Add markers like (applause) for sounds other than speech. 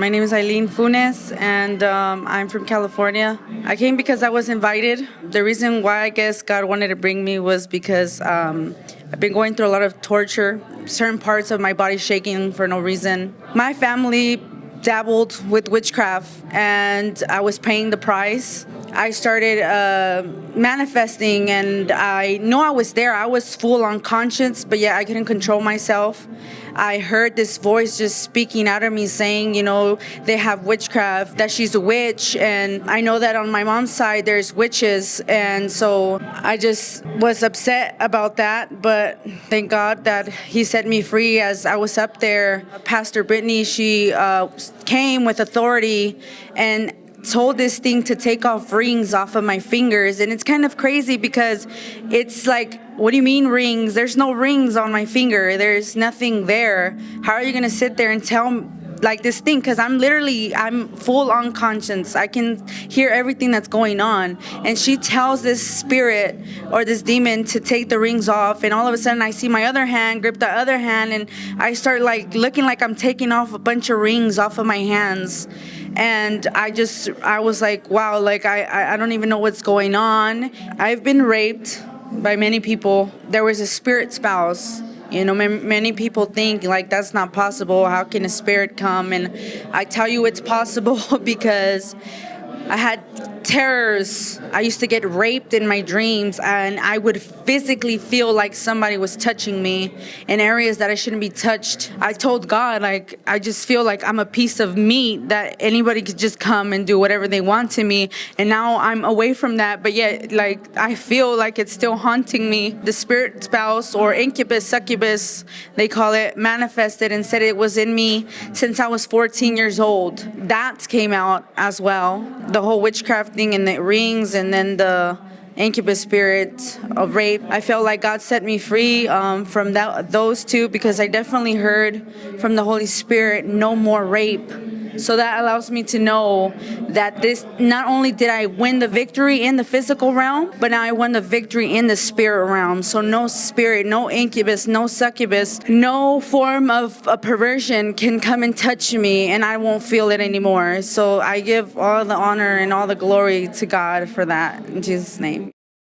My name is Eileen Funes, and um, I'm from California. I came because I was invited. The reason why I guess God wanted to bring me was because um, I've been going through a lot of torture, certain parts of my body shaking for no reason. My family dabbled with witchcraft, and I was paying the price. I started uh, manifesting, and I know I was there. I was full on conscience, but yeah, I couldn't control myself. I heard this voice just speaking out of me saying, you know, they have witchcraft, that she's a witch. And I know that on my mom's side, there's witches. And so I just was upset about that. But thank God that He set me free as I was up there. Pastor Brittany, she uh, came with authority and told this thing to take off rings off of my fingers and it's kind of crazy because it's like what do you mean rings? There's no rings on my finger. There's nothing there. How are you going to sit there and tell like this thing because i'm literally i'm full on conscience. i can hear everything that's going on. And she tells this spirit or this demon to take the rings off. And all of a sudden i see my other hand grip the other hand and i start like looking like i'm taking off a bunch of rings off of my hands. And I just I was like wow like I I don't even know what's going on. I've been raped by many people. There was a spirit spouse you know many people think like that's not possible. How can a spirit come? And I tell you it's possible (laughs) because I had terrors. I used to get raped in my dreams, and I would physically feel like somebody was touching me in areas that I shouldn't be touched. I told God, like, I just feel like I'm a piece of meat that anybody could just come and do whatever they want to me. And now I'm away from that, but yet, like, I feel like it's still haunting me. The spirit spouse or incubus, succubus, they call it, manifested and said it was in me since I was 14 years old. That came out as well. The whole witchcraft thing and the rings and then the incubus spirit of rape. I felt like God set me free um, from that, those two because I definitely heard from the Holy Spirit, no more rape. So that allows me to know that this not only did I win the victory in the physical realm, but now I won the victory in the spirit realm. So no spirit, no incubus, no succubus, no form of a perversion can come and touch me and I won't feel it anymore. So I give all the honor and all the glory to God for that in Jesus' name.